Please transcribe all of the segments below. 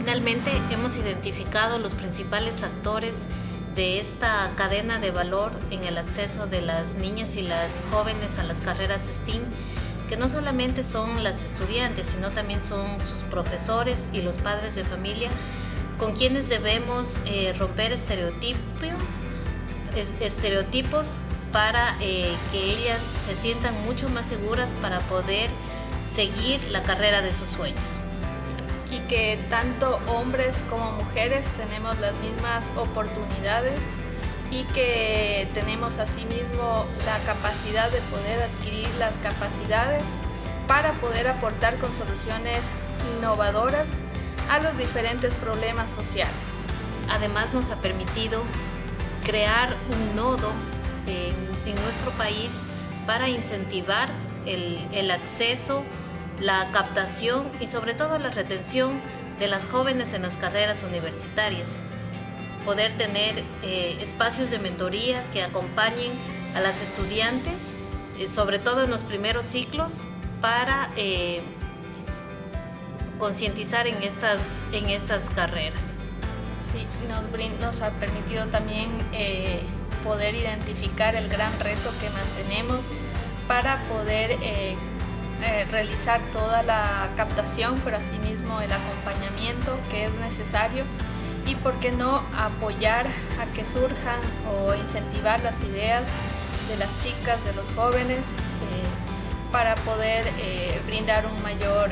Finalmente, hemos identificado los principales actores de esta cadena de valor en el acceso de las niñas y las jóvenes a las carreras STEAM, que no solamente son las estudiantes, sino también son sus profesores y los padres de familia, con quienes debemos eh, romper estereotipos, estereotipos para eh, que ellas se sientan mucho más seguras para poder seguir la carrera de sus sueños. Y que tanto hombres como mujeres tenemos las mismas oportunidades y que tenemos asimismo la capacidad de poder adquirir las capacidades para poder aportar con soluciones innovadoras a los diferentes problemas sociales. Además nos ha permitido crear un nodo en, nuestro país para incentivar el, el acceso, la captación y sobre todo la retención de las jóvenes en las carreras universitarias. Poder tener eh, espacios de mentoría que acompañen a las estudiantes, eh, sobre todo en los primeros ciclos, para eh, concientizar en estas, en estas carreras. Sí, nos, ha permitido también poder identificar el gran reto que mantenemos para poder eh, realizar toda la captación, pero asimismo el acompañamiento que es necesario y por qué no apoyar a que surjan o incentivar las ideas de las chicas, de los jóvenes, eh, para poder brindar un mayor,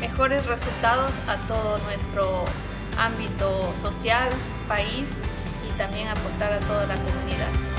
mejores resultados a todo nuestro ámbito social, país también aportar a toda la comunidad.